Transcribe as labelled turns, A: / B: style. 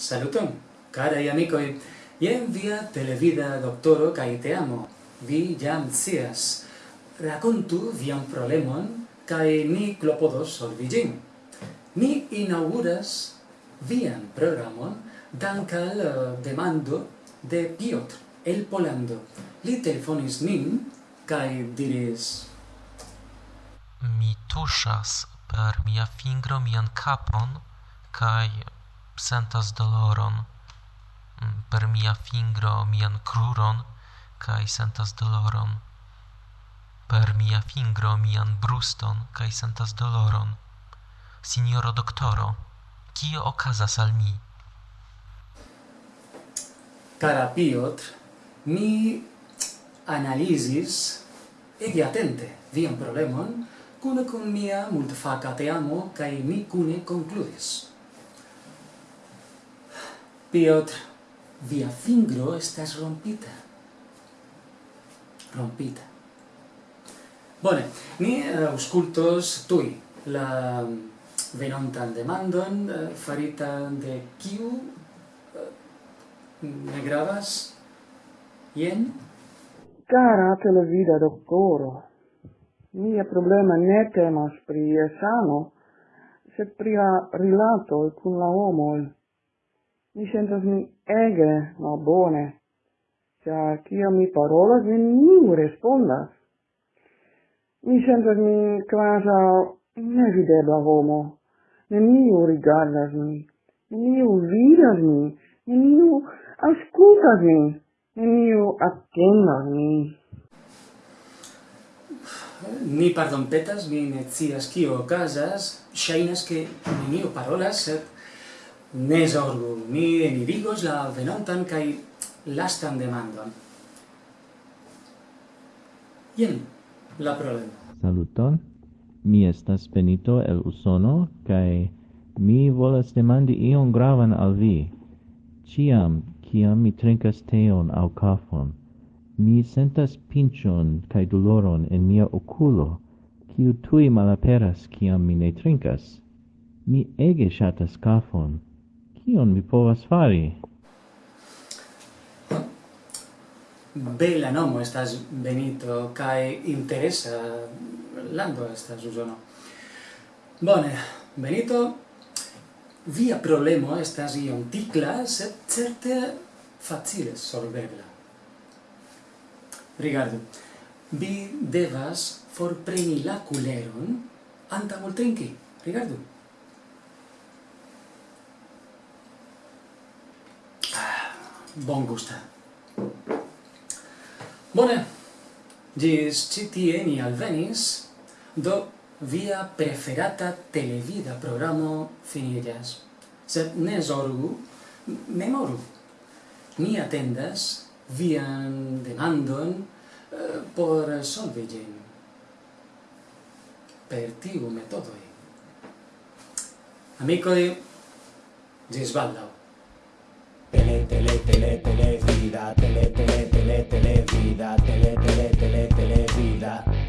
A: Saluton, caraj amicoi! en via televida doctoro kaj te amo. Vi jam scias. Rakontu viam problemon kaj ni clopodos solvigin. Ni inauguras vian programon dankal uh, eh, demando de Piotr el Polando. Li telefonis nin kaj diris:
B: Mi tuŝas per mia fingro mian kapon kaj sentas doloron mm, per mia fingro mian cruron kai sentas doloron. Per mia fingro mian bruston kai sentas doloron. Signoro doktoro kio okazas al mi?
A: Cara Piotr, mi analizis ege atente vian problemon, cune con mia multfaca teamo, cae mi cune concludis. Piotr, via fingro estas rompita. Rompita. Bone, ni eh, auscultos tui la mm, venontan demandon eh, farita de kiu eh, ne gravas jen
C: Cara televida doktoro, mia problema ne temas pri sano, sed pri la rilatoj kun la homo Mi sentas mi ege malbone, cia kiam mi parolas, neniu respondas. Mi sentas mi kvazaŭ nevidebla homo. Neniu rigardas min, neniu vidas mi, neniu aŭskultas min, neniu mi
A: min. Ni pardonpetas, mi ne scias kio okazas, que mi niu parolas, sed Ne zorgu, mi enirigos la venontan kai lastan demandon. Ien, la problema.
D: Saluton, mi estas Benito el Usono, kai mi volas demandi ion gravan al vi. Ciam, ciam mi trincas teon au cafon, mi sentas pinchon cae doloron in mia oculo, ciu tui malaperas ciam mi ne trincas. Mi ege shatas cafon, Kion mi povas fari?
A: Bella nomo estas Benito, cae interesa lando estas Usono. Bone, Benito, via problemo estas iom ticla, sed certe facile solvebla. Rigardu, vi devas forpreni la culeron antaŭ ol trinki. Rigardu. bon gusta. Bone, gis citie ni alvenis, do via preferata televida programo finillas. Sed ne zorgu, memoru. Ni atendas vian demandon eh, por solvi gin. Per tiu metodoi. Amicoi, gis baldau. Tele, tele. tele, tele, vida, tele, tele, tele, tele, vida, tele, tele, tele, tele, vida.